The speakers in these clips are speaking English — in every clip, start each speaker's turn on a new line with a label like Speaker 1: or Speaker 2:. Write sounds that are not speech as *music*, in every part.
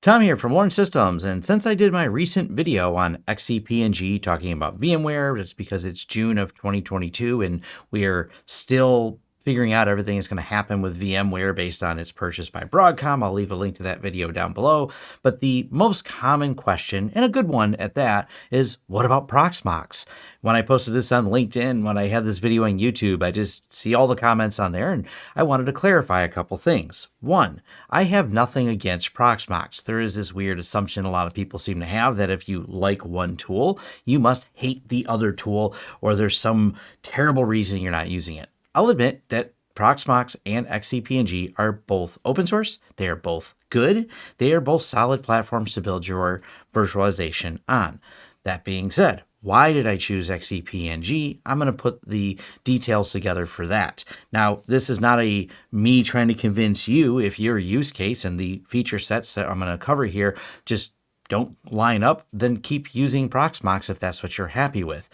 Speaker 1: Tom here from Lawrence Systems, and since I did my recent video on XCP-ng talking about VMware, it's because it's June of 2022 and we are still figuring out everything that's going to happen with VMware based on its purchase by Broadcom. I'll leave a link to that video down below. But the most common question, and a good one at that, is what about Proxmox? When I posted this on LinkedIn, when I had this video on YouTube, I just see all the comments on there and I wanted to clarify a couple things. One, I have nothing against Proxmox. There is this weird assumption a lot of people seem to have that if you like one tool, you must hate the other tool or there's some terrible reason you're not using it. I'll admit that Proxmox and XCP-ng are both open source. They are both good. They are both solid platforms to build your virtualization on. That being said, why did I choose XCP-ng? I'm going to put the details together for that. Now, this is not a me trying to convince you if your use case and the feature sets that I'm going to cover here just don't line up, then keep using Proxmox if that's what you're happy with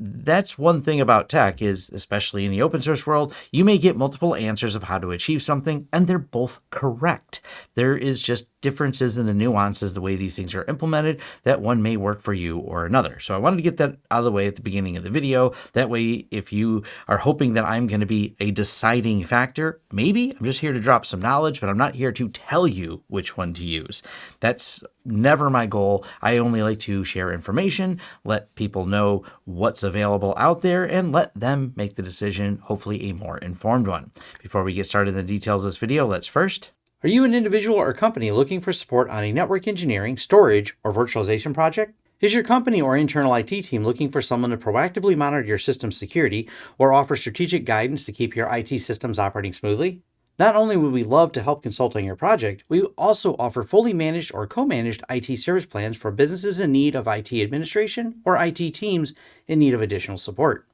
Speaker 1: that's one thing about tech is, especially in the open source world, you may get multiple answers of how to achieve something, and they're both correct. There is just differences in the nuances, the way these things are implemented, that one may work for you or another. So I wanted to get that out of the way at the beginning of the video. That way, if you are hoping that I'm going to be a deciding factor, maybe I'm just here to drop some knowledge, but I'm not here to tell you which one to use. That's never my goal. I only like to share information, let people know what's available out there, and let them make the decision, hopefully a more informed one. Before we get started in the details of this video, let's first are you an individual or company looking for support on a network engineering, storage, or virtualization project? Is your company or internal IT team looking for someone to proactively monitor your system security or offer strategic guidance to keep your IT systems operating smoothly? Not only would we love to help consult on your project, we also offer fully managed or co-managed IT service plans for businesses in need of IT administration or IT teams in need of additional support.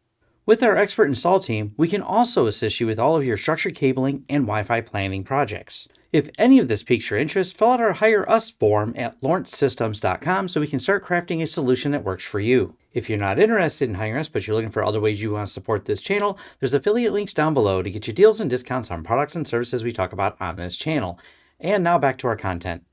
Speaker 1: With our expert install team, we can also assist you with all of your structured cabling and Wi-Fi planning projects. If any of this piques your interest, fill out our Hire Us form at lawrencesystems.com so we can start crafting a solution that works for you. If you're not interested in hiring us, but you're looking for other ways you want to support this channel, there's affiliate links down below to get you deals and discounts on products and services we talk about on this channel. And now back to our content.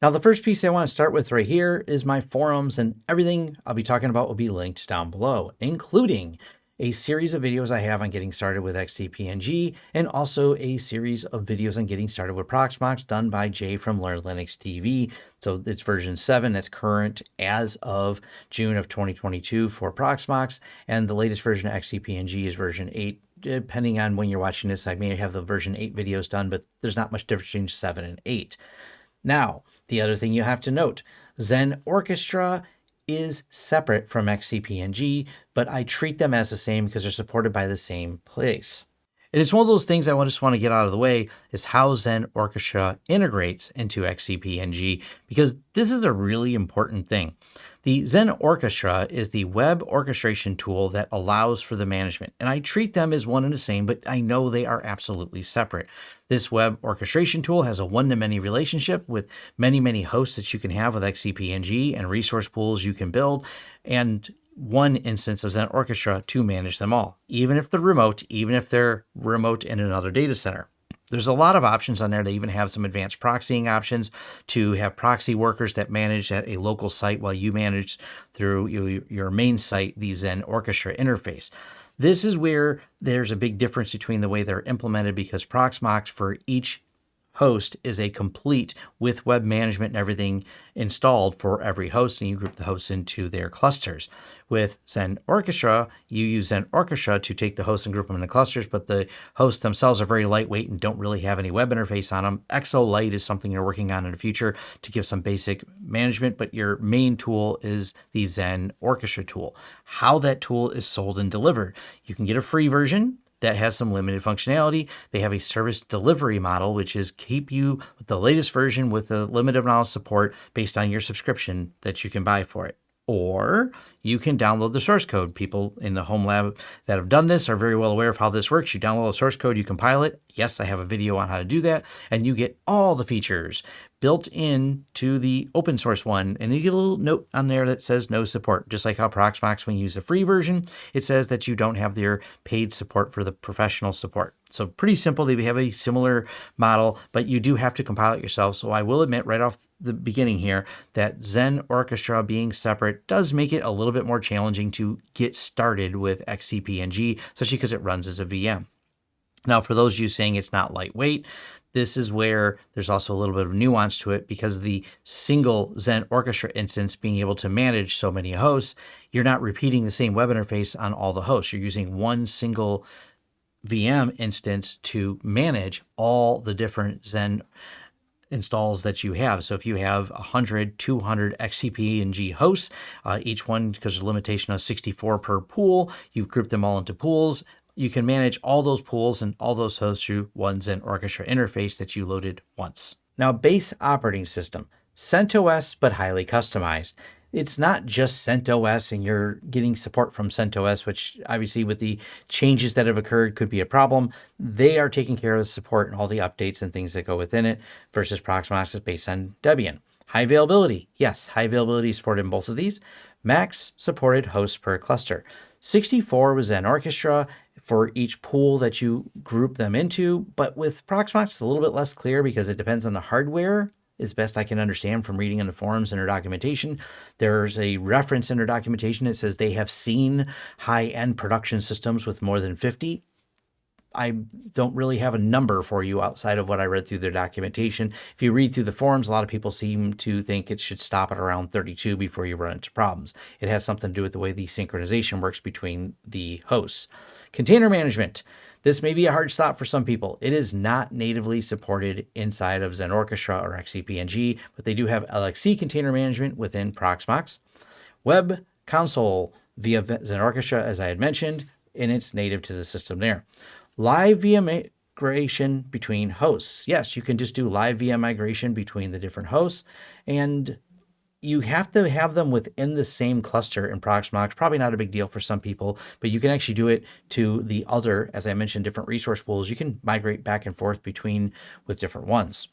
Speaker 1: Now, the first piece I want to start with right here is my forums, and everything I'll be talking about will be linked down below, including a series of videos I have on getting started with XCP-ng, and also a series of videos on getting started with Proxmox done by Jay from Learn Linux TV. So it's version 7 that's current as of June of 2022 for Proxmox, and the latest version of XCP-ng is version 8 depending on when you're watching this, I may have the version 8 videos done, but there's not much difference between 7 and 8. Now, the other thing you have to note, Xen Orchestra is separate from XCP-ng, but I treat them as the same because they're supported by the same place. It is one of those things I just want to get out of the way is how Xen Orchestra integrates into XCP-ng because this is a really important thing. The Xen Orchestra is the web orchestration tool that allows for the management, and I treat them as one and the same, but I know they are absolutely separate. This web orchestration tool has a one-to-many relationship with many, many hosts that you can have with XCP-ng and resource pools you can build, and one instance of Xen Orchestra to manage them all, even if they're remote, even if they're remote in another data center. There's a lot of options on there. They even have some advanced proxying options to have proxy workers that manage at a local site while you manage through your main site the Xen Orchestra interface. This is where there's a big difference between the way they're implemented because Proxmox for each host is a complete with web management and everything installed for every host, and you group the hosts into their clusters. With Xen Orchestra, you use Xen Orchestra to take the hosts and group them into clusters, but the hosts themselves are very lightweight and don't really have any web interface on them. XO is something you're working on in the future to give some basic management, but your main tool is the Xen Orchestra tool. How that tool is sold and delivered. You can get a free version that has some limited functionality. They have a service delivery model, which is keep you with the latest version with a limited amount of support based on your subscription that you can buy for it. Or you can download the source code. People in the home lab that have done this are very well aware of how this works. You download the source code, you compile it, Yes, I have a video on how to do that, and you get all the features built in to the open source one. And you get a little note on there that says no support, just like how Proxmox, when you use the free version, it says that you don't have their paid support for the professional support. So pretty simple. They have a similar model, but you do have to compile it yourself. So I will admit right off the beginning here that Xen Orchestra being separate does make it a little bit more challenging to get started with XCP-ng, especially because it runs as a VM. Now, for those of you saying it's not lightweight, this is where there's also a little bit of nuance to it because the single Xen Orchestra instance being able to manage so many hosts, you're not repeating the same web interface on all the hosts. You're using one single VM instance to manage all the different Xen installs that you have. So if you have 100, 200 XCP-ng hosts, uh, each one, because a limitation of 64 per pool, you group them all into pools. You can manage all those pools and all those hosts through one Xen Orchestra interface that you loaded once. Now, base operating system, CentOS, but highly customized it's not just CentOS and you're getting support from CentOS, which obviously with the changes that have occurred could be a problem. They are taking care of the support and all the updates and things that go within it versus Proxmox is based on Debian. High availability. Yes, high availability supported in both of these. Max supported hosts per cluster. 64 was Xen Orchestra for each pool that you group them into, but with Proxmox, it's a little bit less clear because it depends on the hardware as best I can understand from reading in the forums and their documentation. There's a reference in their documentation that says they have seen high-end production systems with more than 50. I don't really have a number for you outside of what I read through their documentation. If you read through the forums, a lot of people seem to think it should stop at around 32 before you run into problems. It has something to do with the way the synchronization works between the hosts. Container management. This may be a hard stop for some people. It is not natively supported inside of Xen Orchestra or XCP-ng, but they do have LXC container management within Proxmox. Web console via Xen Orchestra, as I had mentioned, and it's native to the system there. Live VM migration between hosts. Yes, you can just do live VM migration between the different hosts, and you have to have them within the same cluster in Proxmox. Probably not a big deal for some people, but you can actually do it to the other, as I mentioned, different resource pools. You can migrate back and forth between with different ones,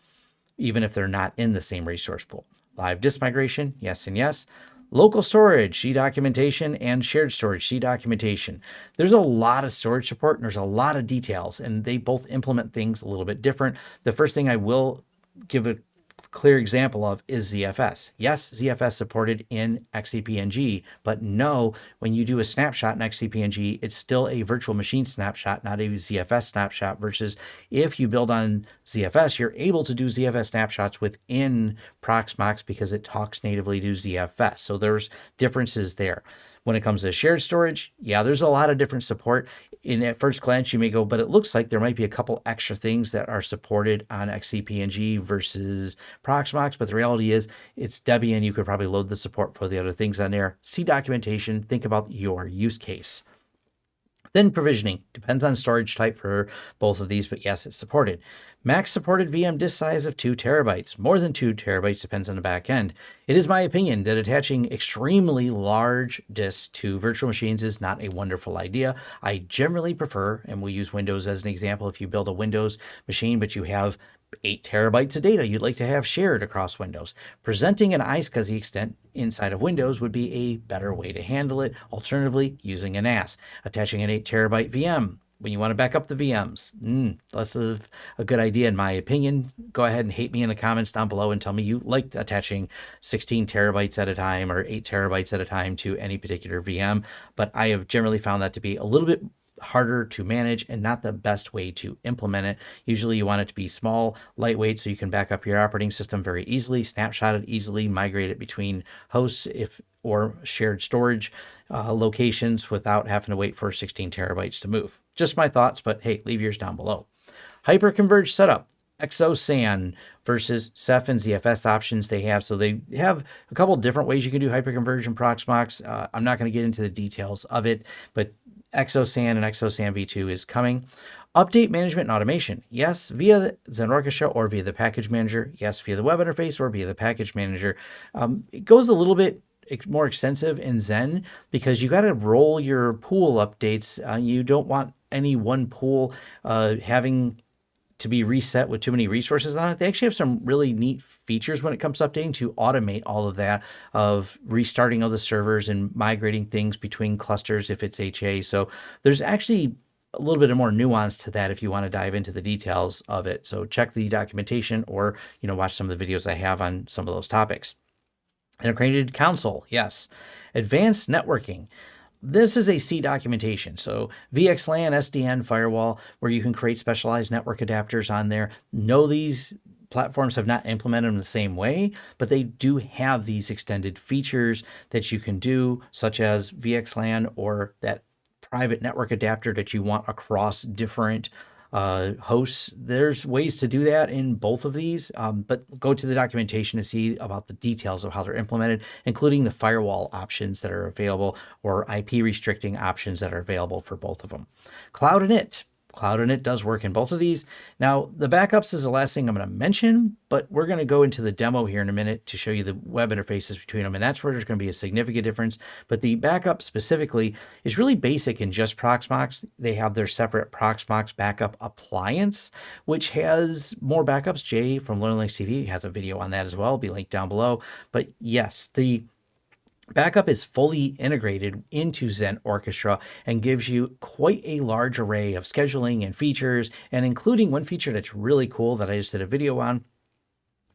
Speaker 1: even if they're not in the same resource pool. Live disk migration, yes and yes. Local storage, C documentation, and shared storage, C documentation. There's a lot of storage support and there's a lot of details, and they both implement things a little bit different. The first thing I will give a clear example of is ZFS. Yes, ZFS supported in XCP-ng, but no, when you do a snapshot in XCP-ng, it's still a virtual machine snapshot, not a ZFS snapshot, versus if you build on ZFS, you're able to do ZFS snapshots within Proxmox because it talks natively to ZFS. So there's differences there. When it comes to shared storage, yeah, there's a lot of different support. In at first glance, you may go, but it looks like there might be a couple extra things that are supported on XCP-ng versus Proxmox, but the reality is it's Debian. You could probably load the support for the other things on there. See documentation, think about your use case. Thin provisioning depends on storage type for both of these, but yes, it's supported. Max supported VM disk size of 2 terabytes. More than 2 terabytes depends on the back end. It is my opinion that attaching extremely large disks to virtual machines is not a wonderful idea. I generally prefer, and we'll use Windows as an example, if you build a Windows machine, but you have 8 terabytes of data you'd like to have shared across Windows. Presenting an iSCSI extent inside of Windows would be a better way to handle it. Alternatively, using a NAS. Attaching an 8 terabyte VM when you want to back up the VMs. Mm, less of a good idea in my opinion. Go ahead and hate me in the comments down below and tell me you liked attaching 16 terabytes at a time or 8 terabytes at a time to any particular VM. But I have generally found that to be a little bit harder to manage and not the best way to implement it. Usually you want it to be small, lightweight, so you can back up your operating system very easily, snapshot it easily, migrate it between hosts if or shared storage uh, locations without having to wait for 16 terabytes to move. Just my thoughts, but hey, leave yours down below. Hyperconverged setup. XOSAN versus Ceph and ZFS options they have. So they have a couple different ways you can do hyperconversion Proxmox. Uh, I'm not going to get into the details of it, but XOSAN and XOSAN v2 is coming. Update management and automation. Yes, via Xen Orchestra or via the package manager. Yes, via the web interface or via the package manager. Um, it goes a little bit more extensive in Xen because you got to roll your pool updates. Uh, you don't want any one pool uh, having to be reset with too many resources on it. They actually have some really neat features when it comes to updating to automate all of that of restarting all the servers and migrating things between clusters if it's HA. So there's actually a little bit of more nuance to that if you want to dive into the details of it. So check the documentation or, you know, watch some of the videos I have on some of those topics. Integrated console, yes. Advanced networking. This is a C documentation. So VXLAN, SDN, firewall, where you can create specialized network adapters on there. Know these platforms have not implemented them the same way, but they do have these extended features that you can do, such as VXLAN or that private network adapter that you want across different uh, hosts. There's ways to do that in both of these, um, but go to the documentation to see about the details of how they're implemented, including the firewall options that are available or IP restricting options that are available for both of them. Cloud init. Cloud Init does work in both of these. Now, the backups is the last thing I'm going to mention, but we're going to go into the demo here in a minute to show you the web interfaces between them, and that's where there's going to be a significant difference. But the backup specifically is really basic in just Proxmox. They have their separate Proxmox backup appliance, which has more backups. Jay from LearnLinux TV has a video on that as well. It'll be linked down below. But yes, the Backup is fully integrated into Xen Orchestra and gives you quite a large array of scheduling and features, and including one feature that's really cool that I just did a video on,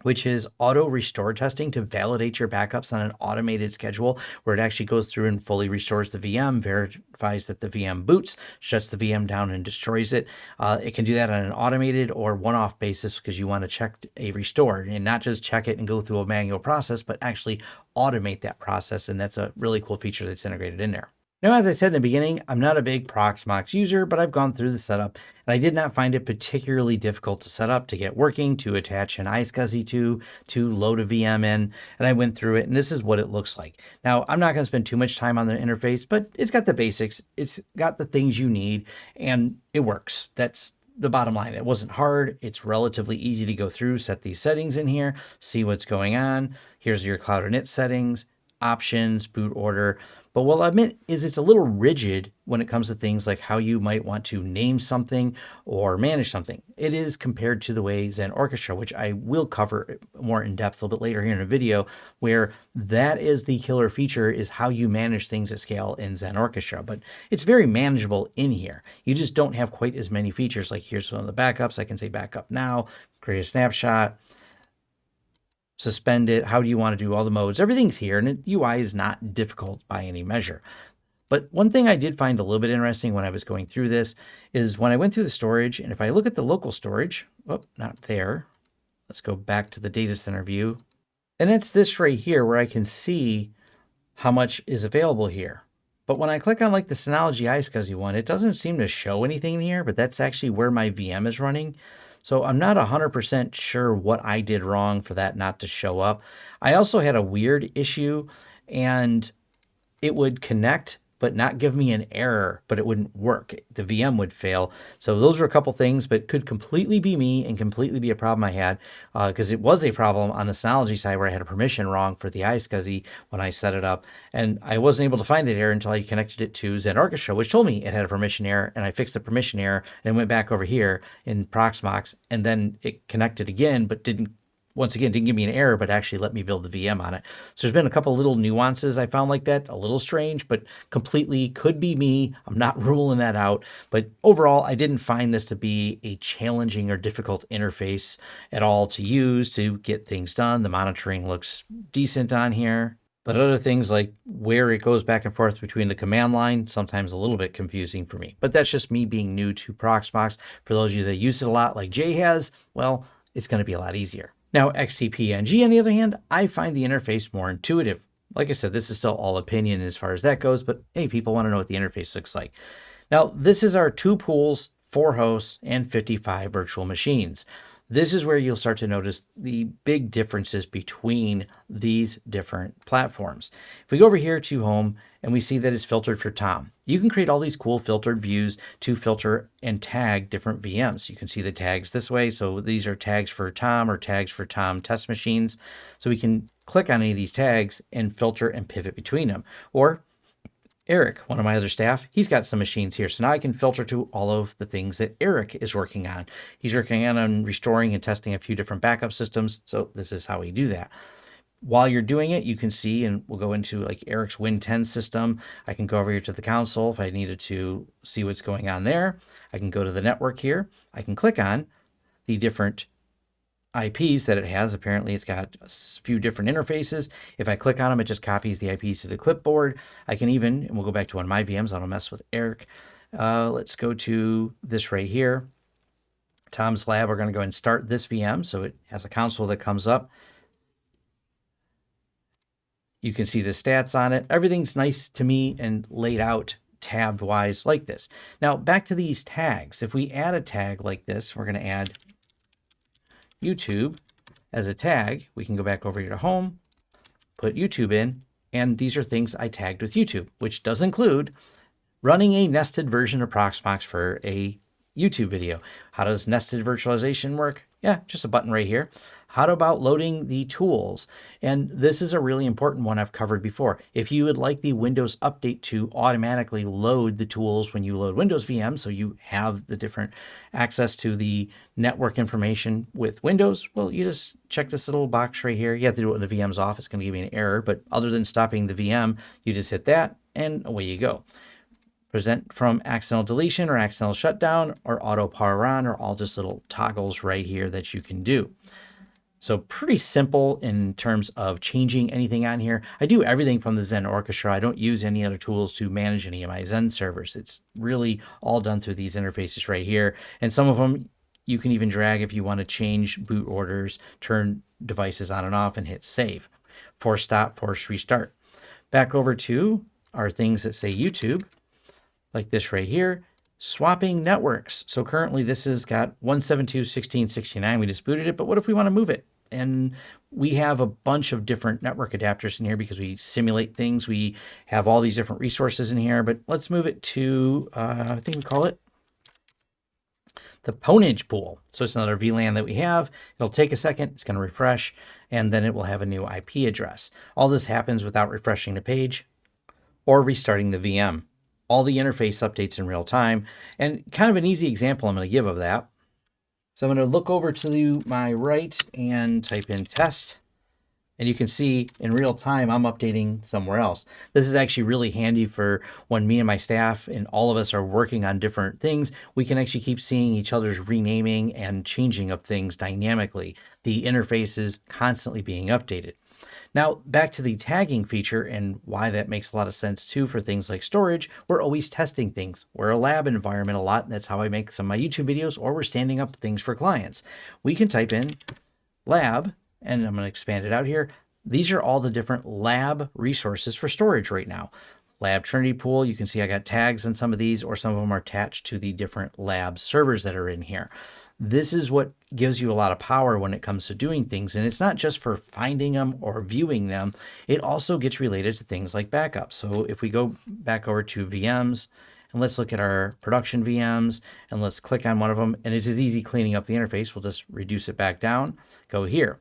Speaker 1: which is auto restore testing to validate your backups on an automated schedule where it actually goes through and fully restores the VM, verifies that the VM boots, shuts the VM down and destroys it. Uh, it can do that on an automated or one-off basis because you want to check a restore and not just check it and go through a manual process, but actually automate that process. And that's a really cool feature that's integrated in there. Now, as I said in the beginning, I'm not a big Proxmox user, but I've gone through the setup and I did not find it particularly difficult to set up, to get working, to attach an iSCSI to, to load a VM in, and I went through it and this is what it looks like. Now, I'm not going to spend too much time on the interface, but it's got the basics, it's got the things you need, and it works. That's the bottom line. It wasn't hard. It's relatively easy to go through, set these settings in here, see what's going on. Here's your Cloud Init settings, options, boot order. But what I'll admit is it's a little rigid when it comes to things like how you might want to name something or manage something. It is compared to the way Xen Orchestra, which I will cover more in depth a little bit later here in a video, where that is the killer feature is how you manage things at scale in Xen Orchestra. But it's very manageable in here. You just don't have quite as many features. Like here's one of the backups. I can say backup now, create a snapshot, suspend it, how do you want to do all the modes, everything's here and the UI is not difficult by any measure. But one thing I did find a little bit interesting when I was going through this is when I went through the storage, and if I look at the local storage, oh, not there. Let's go back to the data center view. And it's this right here where I can see how much is available here. But when I click on like the Synology iSCSI one, it doesn't seem to show anything here, but that's actually where my VM is running. So I'm not 100% sure what I did wrong for that not to show up. I also had a weird issue and it would connect but not give me an error, but it wouldn't work. The VM would fail. So those were a couple things, but could completely be me and completely be a problem I had because uh, it was a problem on the Synology side where I had a permission wrong for the iSCSI when I set it up. And I wasn't able to find that error until I connected it to Xen Orchestra, which told me it had a permission error. And I fixed the permission error and went back over here in Proxmox and then it connected again, but didn't once again, didn't give me an error, but actually let me build the VM on it. So there's been a couple little nuances I found like that, a little strange, but completely could be me. I'm not *laughs* ruling that out. But overall, I didn't find this to be a challenging or difficult interface at all to use to get things done. The monitoring looks decent on here. But other things like where it goes back and forth between the command line, sometimes a little bit confusing for me. But that's just me being new to Proxmox. For those of you that use it a lot like Jay has, well, it's going to be a lot easier. Now, XCP-ng, on the other hand, I find the interface more intuitive. Like I said, this is still all opinion as far as that goes, but hey, people want to know what the interface looks like. Now, this is our two pools, four hosts, and 55 virtual machines. This is where you'll start to notice the big differences between these different platforms. If we go over here to home and we see that it's filtered for Tom, you can create all these cool filtered views to filter and tag different VMs. You can see the tags this way. So these are tags for Tom or tags for Tom test machines. So we can click on any of these tags and filter and pivot between them. Or Eric, one of my other staff, he's got some machines here. So now I can filter to all of the things that Eric is working on. He's working on um, restoring and testing a few different backup systems. So this is how we do that. While you're doing it, you can see, and we'll go into like Eric's Win 10 system. I can go over here to the console if I needed to see what's going on there. I can go to the network here. I can click on the different IPs that it has. Apparently it's got a few different interfaces. If I click on them, it just copies the IPs to the clipboard. I can even, and we'll go back to one of my VMs, I don't mess with Eric. Uh, let's go to this right here. Tom's Lab, we're going to go and start this VM. So it has a console that comes up. You can see the stats on it. Everything's nice to me and laid out tabbed wise like this. Now back to these tags. If we add a tag like this, we're going to add YouTube as a tag. We can go back over here to home, put YouTube in, and these are things I tagged with YouTube, which does include running a nested version of Proxmox for a YouTube video. How does nested virtualization work? Yeah, just a button right here. How about loading the tools? And this is a really important one I've covered before. If you would like the Windows Update to automatically load the tools when you load Windows VM, so you have the different access to the network information with Windows, well, you just check this little box right here. You have to do it when the VM's off. It's going to give you an error, but other than stopping the VM, you just hit that and away you go present from accidental deletion or accidental shutdown or auto power on or all just little toggles right here that you can do. So pretty simple in terms of changing anything on here. I do everything from the Xen Orchestra. I don't use any other tools to manage any of my Xen servers. It's really all done through these interfaces right here. And some of them you can even drag if you want to change boot orders, turn devices on and off and hit save. Force stop, force restart. Back over to our things that say YouTube, like this right here swapping networks. So currently this has got 172.16.69. We just booted it, but what if we want to move it? And we have a bunch of different network adapters in here because we simulate things. We have all these different resources in here, but let's move it to, uh, I think we call it the Ponage pool. So it's another VLAN that we have. It'll take a second, it's going to refresh, and then it will have a new IP address. All this happens without refreshing the page or restarting the VM all the interface updates in real time. And kind of an easy example I'm going to give of that. So I'm going to look over to my right and type in test. And you can see in real time, I'm updating somewhere else. This is actually really handy for when me and my staff and all of us are working on different things. We can actually keep seeing each other's renaming and changing of things dynamically. The interface is constantly being updated. Now, back to the tagging feature and why that makes a lot of sense too for things like storage, we're always testing things. We're a lab environment a lot, and that's how I make some of my YouTube videos, or we're standing up things for clients. We can type in lab, and I'm going to expand it out here. These are all the different lab resources for storage right now. Lab Trinity Pool, you can see I got tags on some of these, or some of them are attached to the different lab servers that are in here. This is what gives you a lot of power when it comes to doing things. And it's not just for finding them or viewing them. It also gets related to things like backup. So if we go back over to VMs and let's look at our production VMs and let's click on one of them. And it's easy cleaning up the interface. We'll just reduce it back down, go here.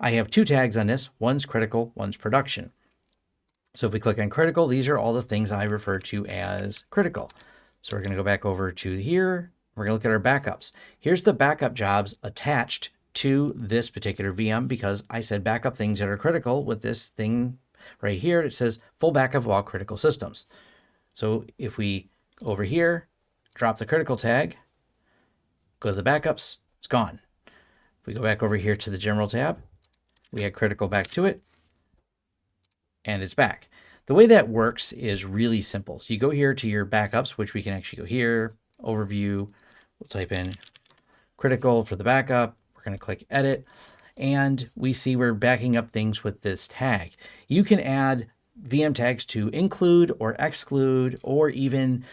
Speaker 1: I have two tags on this. One's critical, one's production. So if we click on critical, these are all the things I refer to as critical. So we're going to go back over to here we're going to look at our backups. Here's the backup jobs attached to this particular VM because I said backup things that are critical with this thing right here. It says full backup of all critical systems. So if we over here, drop the critical tag, go to the backups, it's gone. If we go back over here to the general tab, we add critical back to it, and it's back. The way that works is really simple. So you go here to your backups, which we can actually go here, overview, We'll type in critical for the backup. We're going to click edit and we see we're backing up things with this tag. You can add VM tags to include or exclude or even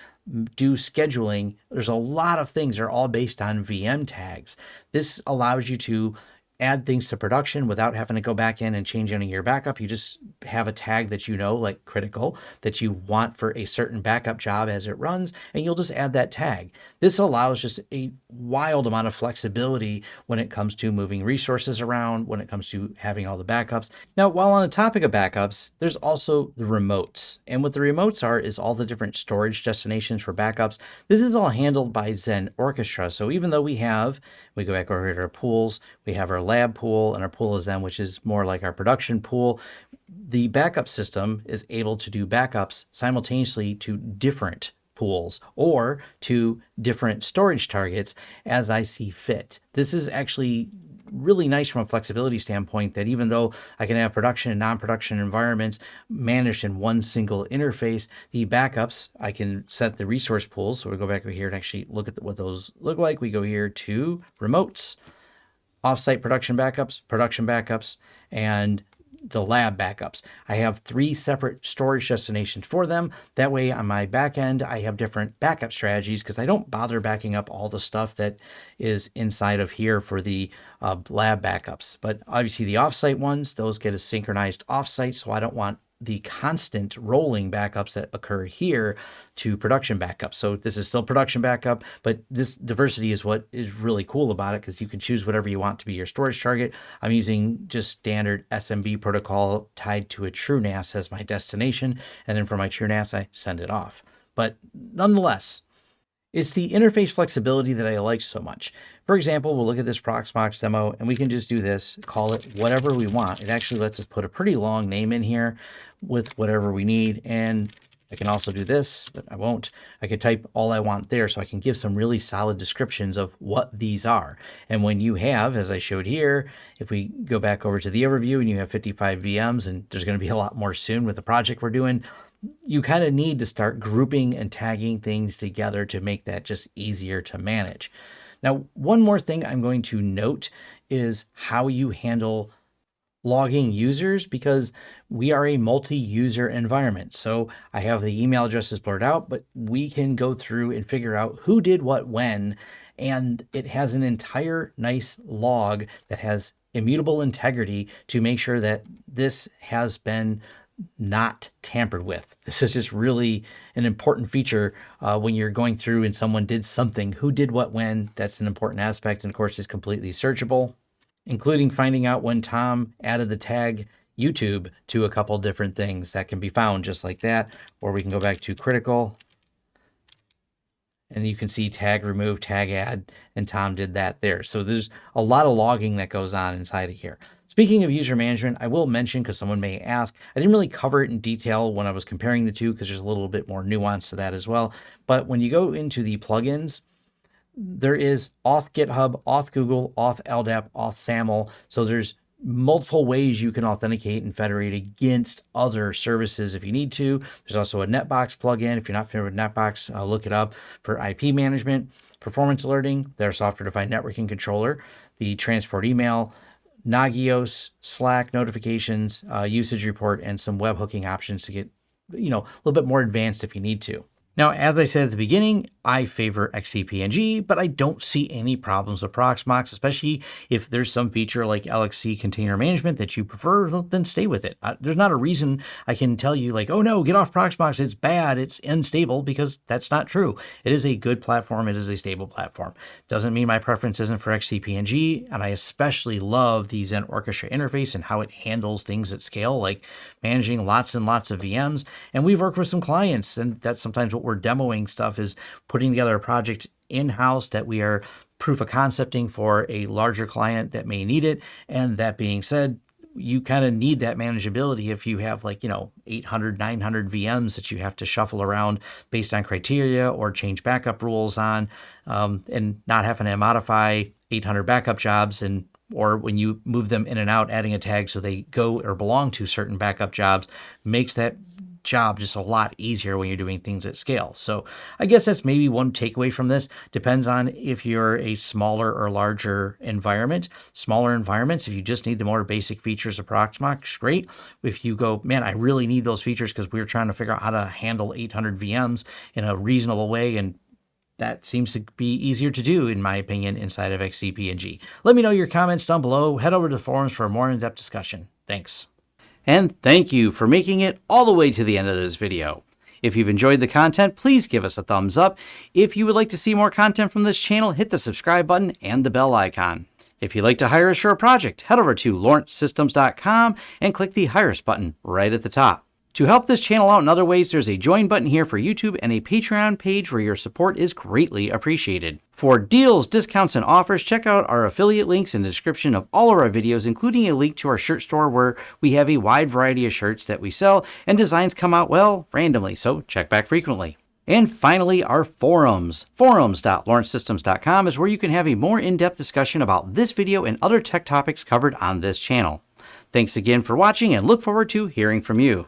Speaker 1: do scheduling. There's a lot of things that are all based on VM tags. This allows you to add things to production without having to go back in and change any of your backup. You just have a tag that you know, like critical, that you want for a certain backup job as it runs, and you'll just add that tag. This allows just a wild amount of flexibility when it comes to moving resources around, when it comes to having all the backups. Now, while on the topic of backups, there's also the remotes. And what the remotes are is all the different storage destinations for backups. This is all handled by Xen Orchestra. So even though we have, we go back over to our pools, we have our lab pool and our pool of Xen, which is more like our production pool the backup system is able to do backups simultaneously to different pools or to different storage targets as I see fit. This is actually really nice from a flexibility standpoint that even though I can have production and non-production environments managed in one single interface, the backups, I can set the resource pools. So we go back over here and actually look at what those look like. We go here to remotes, offsite production backups, production backups, and the lab backups. I have three separate storage destinations for them. That way on my back end, I have different backup strategies because I don't bother backing up all the stuff that is inside of here for the uh, lab backups. But obviously the offsite ones, those get a synchronized offsite. So I don't want the constant rolling backups that occur here to production backup. So this is still production backup, but this diversity is what is really cool about it because you can choose whatever you want to be your storage target. I'm using just standard SMB protocol tied to a TrueNAS as my destination. And then for my TrueNAS, I send it off. But nonetheless, it's the interface flexibility that I like so much. For example, we'll look at this Proxmox demo and we can just do this, call it whatever we want. It actually lets us put a pretty long name in here with whatever we need. And I can also do this, but I won't. I could type all I want there so I can give some really solid descriptions of what these are. And when you have, as I showed here, if we go back over to the overview and you have 55 VMs, and there's going to be a lot more soon with the project we're doing, you kind of need to start grouping and tagging things together to make that just easier to manage. Now, one more thing I'm going to note is how you handle logging users because we are a multi-user environment. So I have the email addresses blurred out, but we can go through and figure out who did what when. And it has an entire nice log that has immutable integrity to make sure that this has been not tampered with. This is just really an important feature uh, when you're going through and someone did something, who did what when, that's an important aspect. And of course, it's completely searchable, including finding out when Tom added the tag YouTube to a couple different things that can be found just like that. Or we can go back to critical and you can see tag remove, tag add, and Tom did that there. So there's a lot of logging that goes on inside of here. Speaking of user management, I will mention, because someone may ask, I didn't really cover it in detail when I was comparing the two, because there's a little bit more nuance to that as well. But when you go into the plugins, there is auth GitHub, auth Google, auth LDAP, auth SAML. So there's multiple ways you can authenticate and federate against other services if you need to. There's also a Netbox plugin. If you're not familiar with Netbox, uh, look it up for IP management, performance alerting, their software-defined networking controller, the transport email, Nagios, Slack notifications, uh, usage report, and some webhooking options to get, you know, a little bit more advanced if you need to. Now, as I said at the beginning, I favor XCP-ng, but I don't see any problems with Proxmox, especially if there's some feature like LXC container management that you prefer, then stay with it. Uh, there's not a reason I can tell you like, oh no, get off Proxmox, it's bad, it's unstable, because that's not true. It is a good platform, it is a stable platform. Doesn't mean my preference isn't for XCP-ng, and I especially love the Xen Orchestra interface and how it handles things at scale, like managing lots and lots of VMs. And we've worked with some clients, and that's sometimes what we're demoing stuff is putting together a project in-house that we are proof of concepting for a larger client that may need it. And that being said, you kind of need that manageability if you have like, you know, 800, 900 VMs that you have to shuffle around based on criteria or change backup rules on, um, and not having to modify 800 backup jobs and or when you move them in and out, adding a tag so they go or belong to certain backup jobs makes that job just a lot easier when you're doing things at scale. So I guess that's maybe one takeaway from this. Depends on if you're a smaller or larger environment. Smaller environments, if you just need the more basic features of Proxmox, great. If you go, man, I really need those features because we're trying to figure out how to handle 800 VMs in a reasonable way and that seems to be easier to do, in my opinion, inside of XCP-ng. Let me know your comments down below. Head over to the forums for a more in-depth discussion. Thanks. And thank you for making it all the way to the end of this video. If you've enjoyed the content, please give us a thumbs up. If you would like to see more content from this channel, hit the subscribe button and the bell icon. If you'd like to hire a project, head over to lawrencesystems.com and click the Hire Us button right at the top. To help this channel out in other ways, there's a join button here for YouTube and a Patreon page where your support is greatly appreciated. For deals, discounts, and offers, check out our affiliate links in the description of all of our videos, including a link to our shirt store where we have a wide variety of shirts that we sell and designs come out, well, randomly, so check back frequently. And finally, our forums. Forums.lawrencesystems.com is where you can have a more in-depth discussion about this video and other tech topics covered on this channel. Thanks again for watching and look forward to hearing from you.